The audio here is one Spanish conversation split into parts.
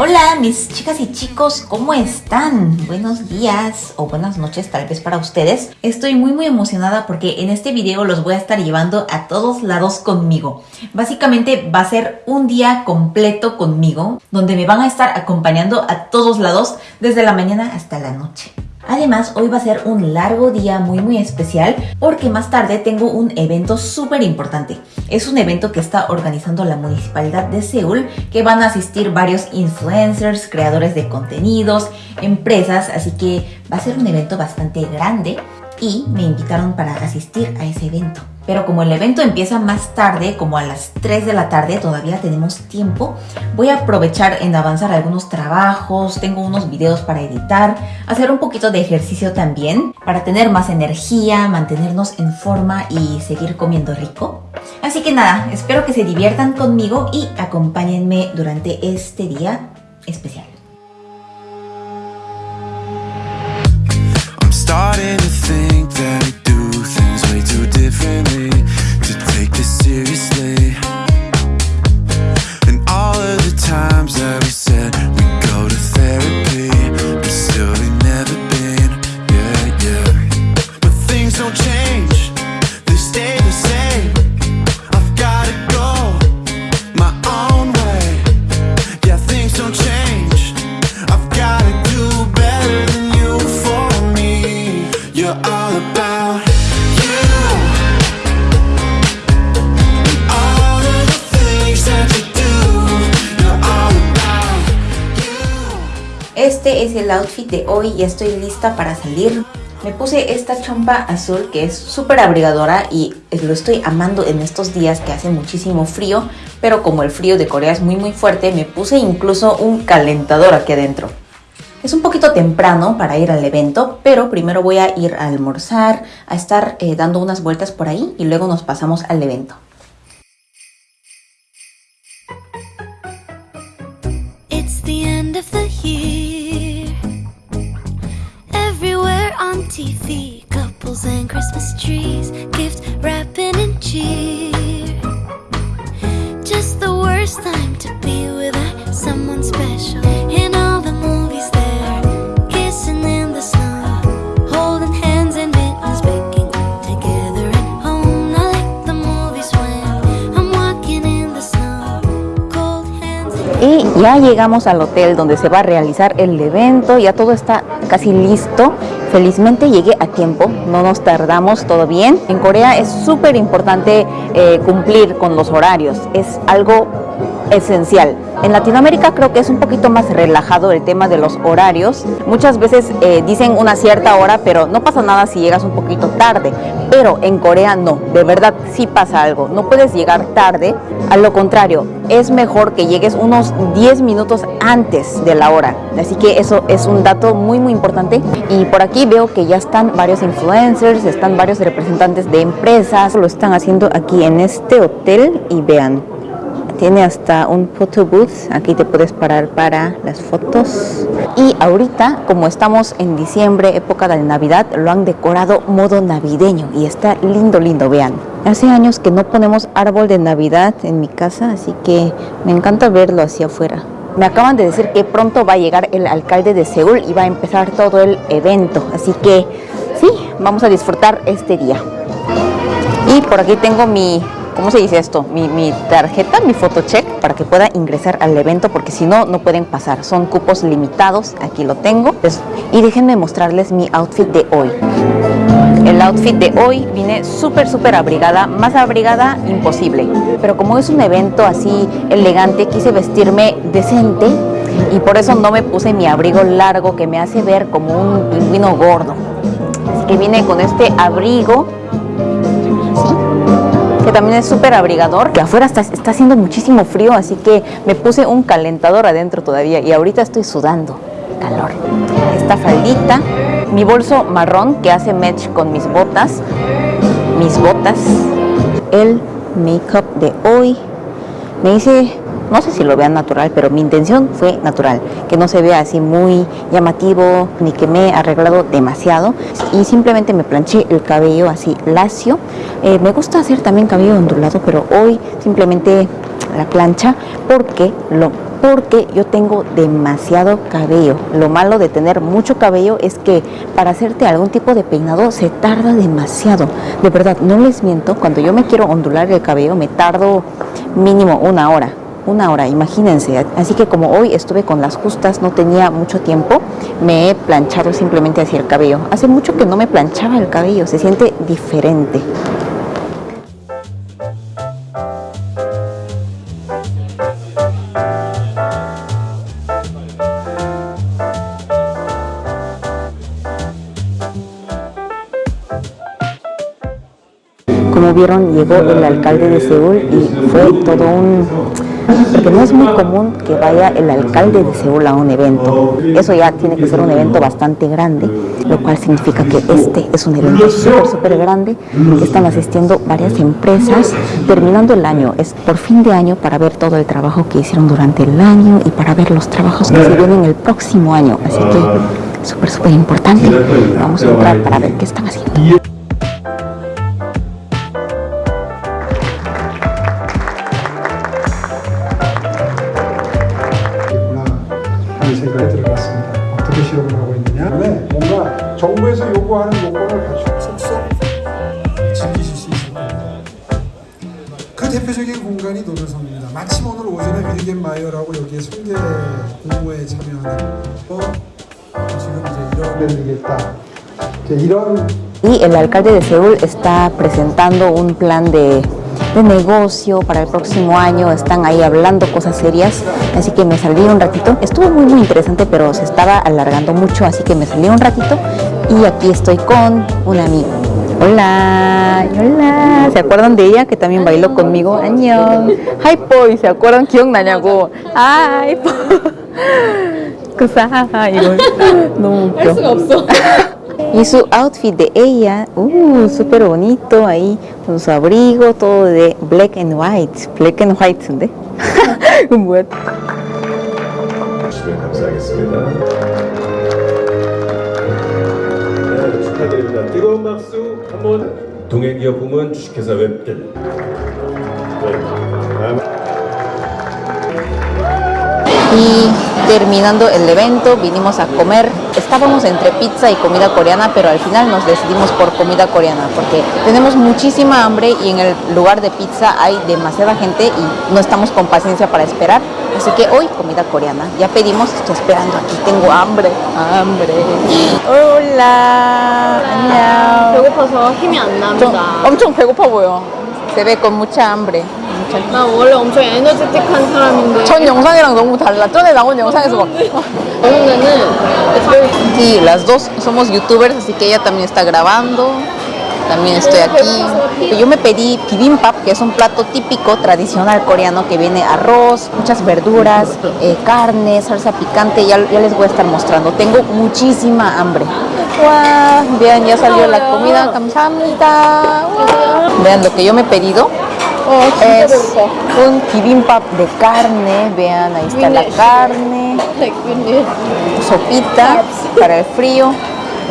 Hola mis chicas y chicos, ¿cómo están? Buenos días o buenas noches tal vez para ustedes. Estoy muy muy emocionada porque en este video los voy a estar llevando a todos lados conmigo. Básicamente va a ser un día completo conmigo donde me van a estar acompañando a todos lados desde la mañana hasta la noche. Además, hoy va a ser un largo día muy muy especial porque más tarde tengo un evento súper importante. Es un evento que está organizando la Municipalidad de Seúl que van a asistir varios influencers, creadores de contenidos, empresas, así que va a ser un evento bastante grande y me invitaron para asistir a ese evento. Pero como el evento empieza más tarde, como a las 3 de la tarde, todavía tenemos tiempo, voy a aprovechar en avanzar algunos trabajos, tengo unos videos para editar, hacer un poquito de ejercicio también, para tener más energía, mantenernos en forma y seguir comiendo rico. Así que nada, espero que se diviertan conmigo y acompáñenme durante este día especial. Starting to think that el outfit de hoy y estoy lista para salir me puse esta chompa azul que es súper abrigadora y lo estoy amando en estos días que hace muchísimo frío, pero como el frío de Corea es muy muy fuerte, me puse incluso un calentador aquí adentro. Es un poquito temprano para ir al evento, pero primero voy a ir a almorzar, a estar eh, dando unas vueltas por ahí y luego nos pasamos al evento. It's the end of the. On TV, couples and Christmas trees, gift wrapping and cheer. Just the worst time to be someone special. In all the movies, they're kissing in the holding hands and together Y ya llegamos al hotel donde se va a realizar el evento, ya todo está casi listo. Felizmente llegué a tiempo, no nos tardamos, todo bien. En Corea es súper importante eh, cumplir con los horarios, es algo esencial. En Latinoamérica creo que es un poquito más relajado el tema de los horarios. Muchas veces eh, dicen una cierta hora, pero no pasa nada si llegas un poquito tarde. Pero en Corea no, de verdad sí pasa algo. No puedes llegar tarde, a lo contrario, es mejor que llegues unos 10 minutos antes de la hora. Así que eso es un dato muy muy importante. Y por aquí veo que ya están varios influencers, están varios representantes de empresas, lo están haciendo aquí en este hotel y vean, tiene hasta un photo booth, aquí te puedes parar para las fotos. Y ahorita, como estamos en diciembre, época de Navidad, lo han decorado modo navideño y está lindo, lindo, vean. Hace años que no ponemos árbol de Navidad en mi casa, así que me encanta verlo hacia afuera. Me acaban de decir que pronto va a llegar el alcalde de Seúl y va a empezar todo el evento, así que sí, vamos a disfrutar este día. Y por aquí tengo mi ¿cómo se dice esto? Mi, tarjeta, mi photocheck para que pueda ingresar al evento porque si no, no pueden pasar. Son cupos limitados, aquí lo tengo. Y déjenme mostrarles mi outfit de hoy. El outfit de hoy vine súper, súper abrigada, más abrigada imposible. Pero como es un evento así elegante, quise vestirme decente y por eso no me puse mi abrigo largo que me hace ver como un pingüino gordo. Así que vine con este abrigo que también es súper abrigador, que afuera está, está haciendo muchísimo frío, así que me puse un calentador adentro todavía y ahorita estoy sudando calor. Esta faldita, mi bolso marrón que hace match con mis botas, mis botas, el make-up de hoy. Me hice, no sé si lo vean natural, pero mi intención fue natural, que no se vea así muy llamativo, ni que me he arreglado demasiado. Y simplemente me planché el cabello así lacio. Eh, me gusta hacer también cabello ondulado, pero hoy simplemente la plancha porque lo porque yo tengo demasiado cabello. Lo malo de tener mucho cabello es que para hacerte algún tipo de peinado se tarda demasiado. De verdad, no les miento, cuando yo me quiero ondular el cabello me tardo mínimo una hora. Una hora, imagínense. Así que como hoy estuve con las justas, no tenía mucho tiempo, me he planchado simplemente hacia el cabello. Hace mucho que no me planchaba el cabello, se siente diferente. Como vieron, llegó el alcalde de Seúl y fue todo un... Porque no es muy común que vaya el alcalde de Seúl a un evento. Eso ya tiene que ser un evento bastante grande, lo cual significa que este es un evento súper, súper grande. Están asistiendo varias empresas terminando el año. Es por fin de año para ver todo el trabajo que hicieron durante el año y para ver los trabajos que se vienen el próximo año. Así que súper, súper importante. Vamos a entrar para ver qué están haciendo. 대표적인 공간이 노면성입니다. 마침 오늘 오전에 윌겐 마이어라고 여기에 성대 공모에 참여하는 어, 지금 이제 이런 되겠다. 이제 이런 Y el alcalde de Seúl está presentando un plan de, de negocio para el próximo año. Están ahí hablando cosas serias. Así que me salí un ratito. Estuvo muy, muy interesante, pero se estaba alargando mucho. Así que me salí un ratito. Y aquí estoy con un amigo. Hola, hola. ¿Se acuerdan de ella que también bailó conmigo? Añón. Hi, boy. ¿Se acuerdan? 기억나냐고. Hi, 그사 이거 너무 웃겨. 할 수가 없어. Y su outfit de ella, uh, súper bonito ahí, con su abrigo, todo de black and white. Black and white, ¿sí? 뭐야? 주시면 감사하겠습니다. 뜨거운 박수 한번 동해기업 부문 주식회사 웹들. 네, terminando el evento, vinimos a comer. Estábamos entre pizza y comida coreana, pero al final nos decidimos por comida coreana porque tenemos muchísima hambre y en el lugar de pizza hay demasiada gente y no estamos con paciencia para esperar. Así que hoy comida coreana. Ya pedimos, estoy esperando aquí. Tengo hambre, hambre. Hola. 안녕. 배고파서 힘이 안 좀 납니다. 엄청 배고파 보여. Se ve con mucha hambre. mucha 나 원래 엄청 에너제틱한 사람인데 전 영상이랑 너무 달라. 전에 나온 영상에서 막 어느 데는 Sí, las dos somos youtubers, así que ella también está grabando. También estoy aquí. Yo me pedí bibimbap, que es un plato típico tradicional coreano que viene arroz, muchas verduras, eh, carne, salsa picante. Ya, ya les voy a estar mostrando. Tengo muchísima hambre. ¡Wow! Vean, ya salió la comida. 감사합니다. Vean lo que yo me he pedido. es un bibimbap de carne. Vean, ahí está la carne. sopita para el frío,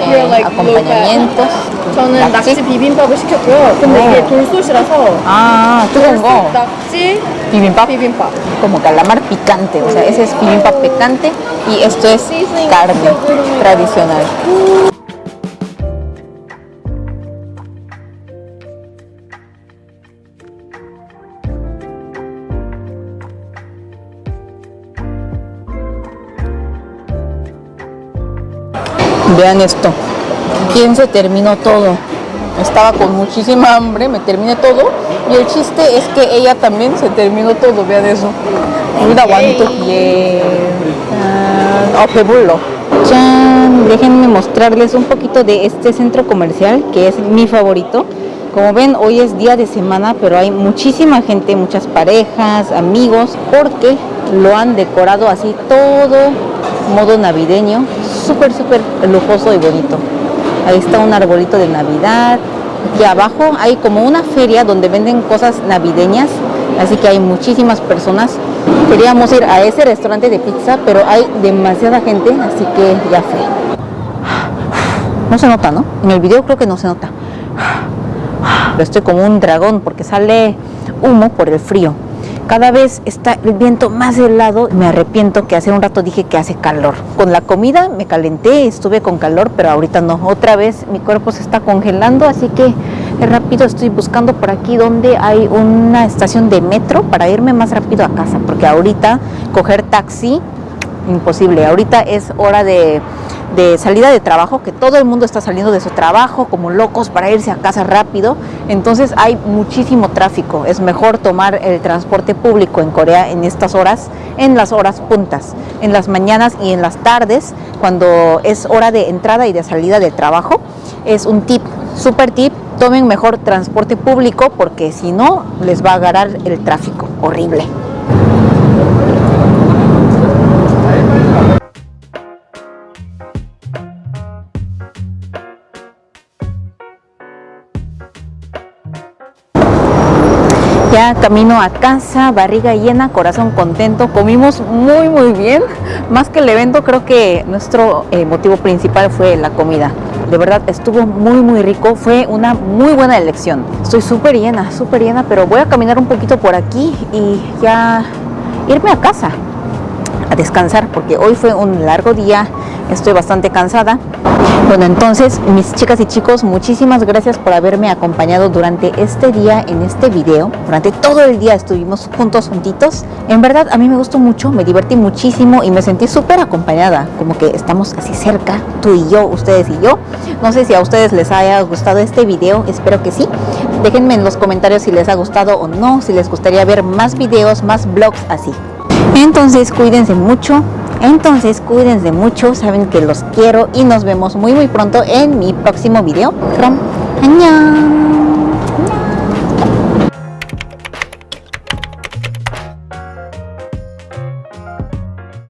eh, acompañamientos. 저는 낙지? 낙지 비빔밥을 시켰고요. 근데 오. 이게 돌솥이라서 Ah, 뜨거운 거. 낙지 Bibimbap. 비빔밥. Como calamar picante, o sea, ese es bibimbap picante y esto es carne tradicional. Vean esto. ¿Quién se terminó todo? Estaba con muchísima hambre, me terminé todo. Y el chiste es que ella también se terminó todo. Vean eso. Un aguanto. Yeah. Eh, ¡Chan! Déjenme mostrarles un poquito de este centro comercial que es mi favorito. Como ven, hoy es día de semana, pero hay muchísima gente, muchas parejas, amigos, porque lo han decorado así todo modo navideño súper, súper lujoso y bonito. Ahí está un arbolito de Navidad. Aquí abajo hay como una feria donde venden cosas navideñas, así que hay muchísimas personas. Queríamos ir a ese restaurante de pizza, pero hay demasiada gente, así que ya fue. No se nota, ¿no? En el video creo que no se nota. Pero estoy como un dragón porque sale humo por el frío. Cada vez está el viento más helado. Me arrepiento que hace un rato dije que hace calor. Con la comida me calenté, estuve con calor, pero ahorita no. Otra vez mi cuerpo se está congelando, así que rápido estoy buscando por aquí donde hay una estación de metro para irme más rápido a casa, porque ahorita coger taxi imposible. Ahorita es hora de, de, salida de trabajo, que todo el mundo está saliendo de su trabajo como locos para irse a casa rápido. Entonces hay muchísimo tráfico. Es mejor tomar el transporte público en Corea en estas horas, en las horas puntas, en las mañanas y en las tardes, cuando es hora de entrada y de salida del trabajo. Es un tip, super tip. Tomen mejor transporte público porque si no les va a agarrar el tráfico horrible. Ya camino a casa, barriga llena, corazón contento. Comimos muy muy bien. Más que el evento, creo que nuestro eh, motivo principal fue la comida. De verdad estuvo muy muy rico. Fue una muy buena elección. Estoy súper llena, súper llena, pero voy a caminar un poquito por aquí y ya irme a casa a descansar porque hoy fue un largo día. Estoy bastante cansada. Bueno, entonces, mis chicas y chicos, muchísimas gracias por haberme acompañado durante este día en este video. Durante todo el día estuvimos juntos, juntitos. En verdad, a mí me gustó mucho, me divertí muchísimo y me sentí súper acompañada. Como que estamos así cerca, tú y yo, ustedes y yo. No sé si a ustedes les haya gustado este video, espero que sí. Déjenme en los comentarios si les ha gustado o no, si les gustaría ver más videos, más vlogs así. Entonces, cuídense mucho. Entonces cuídense mucho, saben que los quiero y nos vemos muy muy pronto en mi próximo video. From